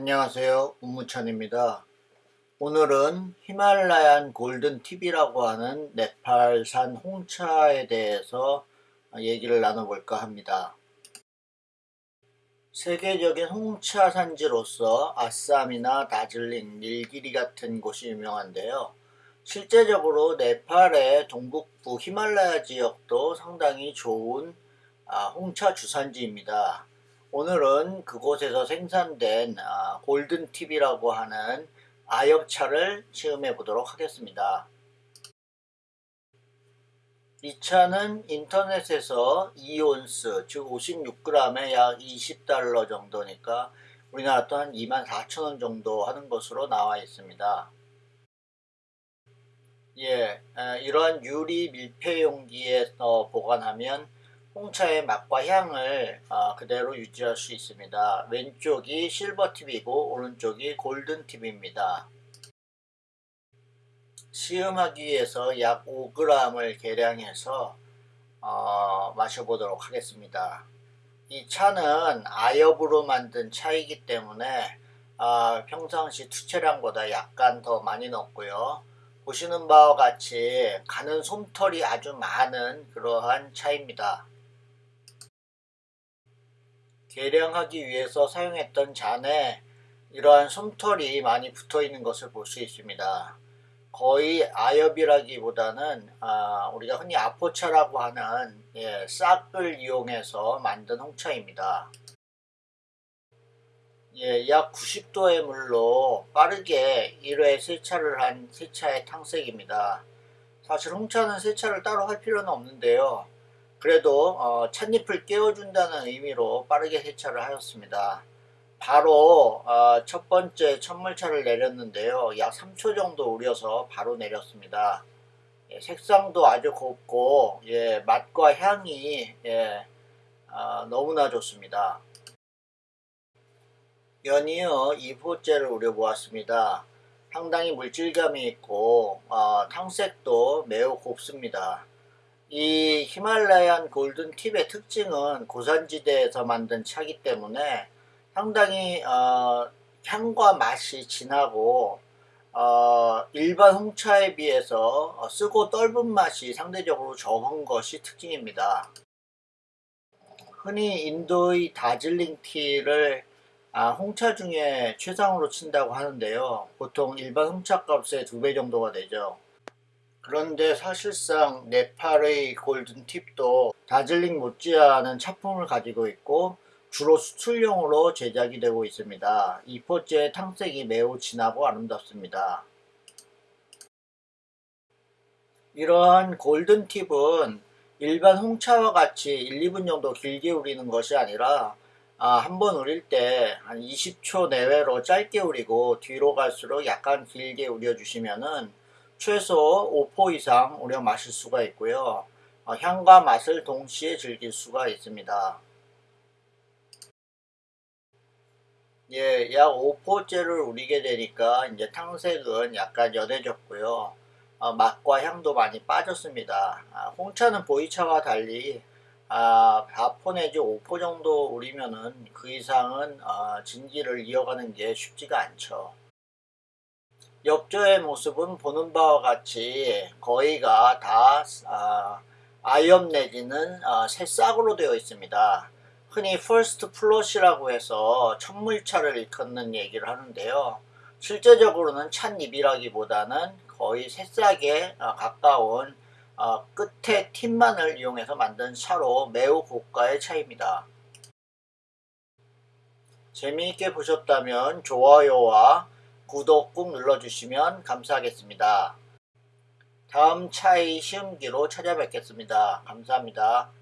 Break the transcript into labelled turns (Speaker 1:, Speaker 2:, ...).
Speaker 1: 안녕하세요. 우무찬입니다. 오늘은 히말라얀 골든 팁이라고 하는 네팔산 홍차에 대해서 얘기를 나눠볼까 합니다. 세계적인 홍차 산지로서 아쌈이나 다즐링, 닐기리 같은 곳이 유명한데요. 실제적으로 네팔의 동북부 히말라야 지역도 상당히 좋은 아, 홍차 주산지입니다 오늘은 그곳에서 생산된 아, 골든팁이라고 하는 아엽차를 시음해 보도록 하겠습니다. 이 차는 인터넷에서 2온스 즉 56g에 약 20달러 정도니까 우리나라 또한 24,000원 정도 하는 것으로 나와 있습니다. 예, 이러한 유리 밀폐 용기에 보관하면 홍차의 맛과 향을 어, 그대로 유지할 수 있습니다. 왼쪽이 실버팁이고 오른쪽이 골든팁입니다. 시음하기 위해서 약 5g을 계량해서 어, 마셔보도록 하겠습니다. 이 차는 아엽으로 만든 차이기 때문에 어, 평상시 투체량보다 약간 더 많이 넣고요. 보시는 바와 같이 가는 솜털이 아주 많은 그러한 차입니다. 계량하기 위해서 사용했던 잔에 이러한 솜털이 많이 붙어 있는 것을 볼 수 있습니다. 거의 아엽이라기보다는 아, 우리가 흔히 아포차라고 하는 예, 싹을 이용해서 만든 홍차입니다. 예, 약 90도의 물로 빠르게 1회 세차를 한 세차의 탕색입니다. 사실 홍차는 세차를 따로 할 필요는 없는데요. 그래도 어, 찻잎을 깨워준다는 의미로 빠르게 세차를 하였습니다. 바로 어, 첫 번째 첫물차를 내렸는데요. 약 3초 정도 우려서 바로 내렸습니다. 예, 색상도 아주 곱고 예, 맛과 향이 예, 어, 너무나 좋습니다. 연이어 2호째를 우려보았습니다. 상당히 물질감이 있고 어, 탕색도 매우 곱습니다. 이 히말라얀 골든 팁의 특징은 고산지대에서 만든 차기 때문에 상당히 어, 향과 맛이 진하고 어, 일반 홍차에 비해서 어, 쓰고 떫은 맛이 상대적으로 적은 것이 특징입니다. 흔히 인도의 다즐링 티를 아, 홍차 중에 최상으로 친다고 하는데요. 보통 일반 홍차 값의 두 배 정도가 되죠. 그런데 사실상 네팔의 골든팁도 다즐링 못지않은 차품을 가지고 있고 주로 수출용으로 제작이 되고 있습니다. 이포째 탕색이 매우 진하고 아름답습니다. 이러한 골든팁은 일반 홍차와 같이 1, 2분 정도 길게 우리는 것이 아니라 아, 한 번 우릴 때 한 20초 내외로 짧게 우리고 뒤로 갈수록 약간 길게 우려주시면은 최소 5포 이상 우려 마실 수가 있고요. 어, 향과 맛을 동시에 즐길 수가 있습니다. 예, 약 5포째를 우리게 되니까 이제 탕색은 약간 연해졌고요. 어, 맛과 향도 많이 빠졌습니다. 아, 홍차는 보이차와 달리 아, 4포 내지 5포 정도 우리면은 그 이상은 어, 진기를 이어가는 게 쉽지가 않죠. 엽저의 모습은 보는 바와 같이 거의가 다 아, 아이엄 내지는 아, 새싹으로 되어 있습니다. 흔히 first flush라고 해서 첫물차를 일컫는 얘기를 하는데요. 실제적으로는 찻잎이라기보다는 거의 새싹에 아, 가까운 아, 끝에 틴만을 이용해서 만든 차로 매우 고가의 차입니다. 재미있게 보셨다면 좋아요와 구독 꾹 눌러주시면 감사하겠습니다. 다음 차의 시음기로 찾아뵙겠습니다. 감사합니다.